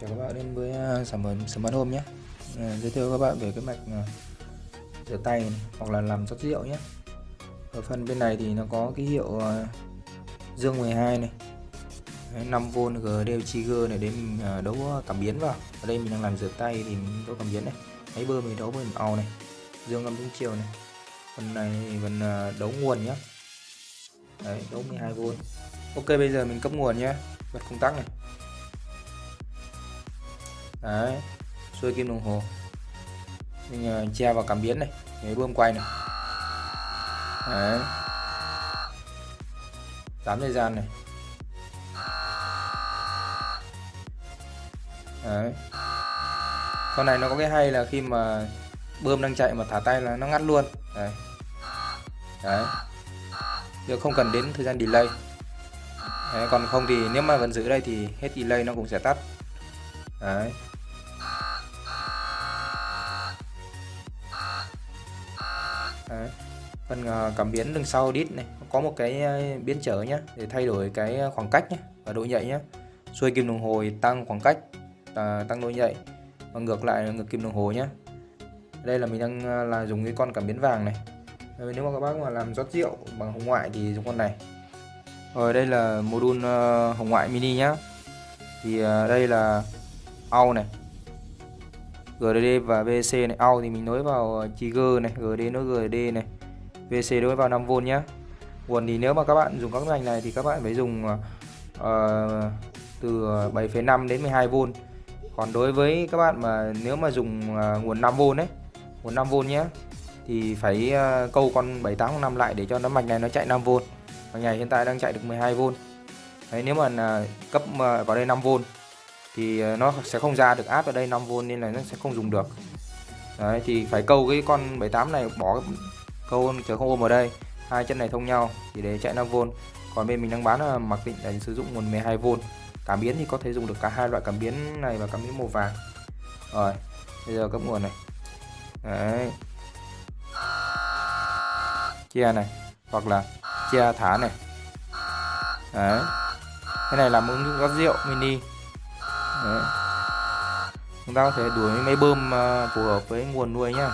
chào các bạn đến với à, sản phẩm Smart Home nhé. À, giới thiệu các bạn về cái mạch à, rửa tay này, hoặc là làm rót rượu nhé. Ở phần bên này thì nó có cái hiệu à, dương 12 này. 5V GD Trigger này để mình à, đấu cảm biến vào. Ở đây mình đang làm rửa tay thì mình đấu cảm biến này. Máy bơm mình đấu với màu này dương âm đúng chiều này. Phần này phần đấu nguồn nhé. Đấy, đấu 12V Ok bây giờ mình cấp nguồn nhé. Bật công tắc này đấy xuôi kim đồng hồ. Mình ờ, uh, che vào cảm biến này cái bơm quay này. Đấy. Tám thời gian này. Đấy. Con này nó có cái hay là khi mà bơm đang chạy mà thả tay là nó ngắt luôn. Đấy. Đấy. Giờ không cần đến thời gian delay. Đấy, còn không thì nếu mà vẫn giữ đây thì hết delay nó cũng sẽ tắt đấy. Đấy. phần uh, cảm biến đằng sau đít này có một cái ờ, biến trở nhé để thay đổi cái ờ, khoảng cách nhé và độ nhạy nhé xuôi kim đồng hồ tăng khoảng cách uh, tăng độ nhạy và ngược lại là ngược kim đồng hồ nhé đây là mình đang uh, là dùng cái con cảm biến vàng này. Nếu mà các bác mà làm rót rượu bằng hồng ngoại thì dùng con này. Rồi đây là module uh, hồng ngoại mini nhá. Thì uh, đây là au này. GDD và VC này. Out thì mình nối vào trigger này GD nối GD này VC nối vào 5V nhé nguồn thì nếu mà các bạn dùng các ngành này thì các bạn phải dùng uh, từ 7,5 đến 12V còn đối với các bạn mà nếu mà dùng uh, nguồn 5V đấy nguồn 5V nhé thì phải uh, câu con 7805 lại để cho nó mạch này nó chạy 5V mạch này hiện tại đang chạy được 12V đấy nếu mà uh, cấp uh, vào đây 5V thì ờ, nó sẽ không ra được áp ở đây 5V nên là nó sẽ không dùng được. Đấy, thì phải câu cái con 78 này, bỏ câu chờ không ôm ở đây. Hai chân này thông nhau, thì để chạy 5V còn bên mình đang bán là mặc định là sử dụng nguồn 12V cảm biến thì có thể dùng được cả hai loại cảm biến này và cảm biến màu vàng. Rồi, bây giờ cấp nguồn này. Đấy. Chia này, hoặc là chia thả này. Đấy. Cái này là ứng dụng rót rượu mini. Đấy. chúng ta có thể đuổi máy bơm à, phù hợp với nguồn nuôi nhá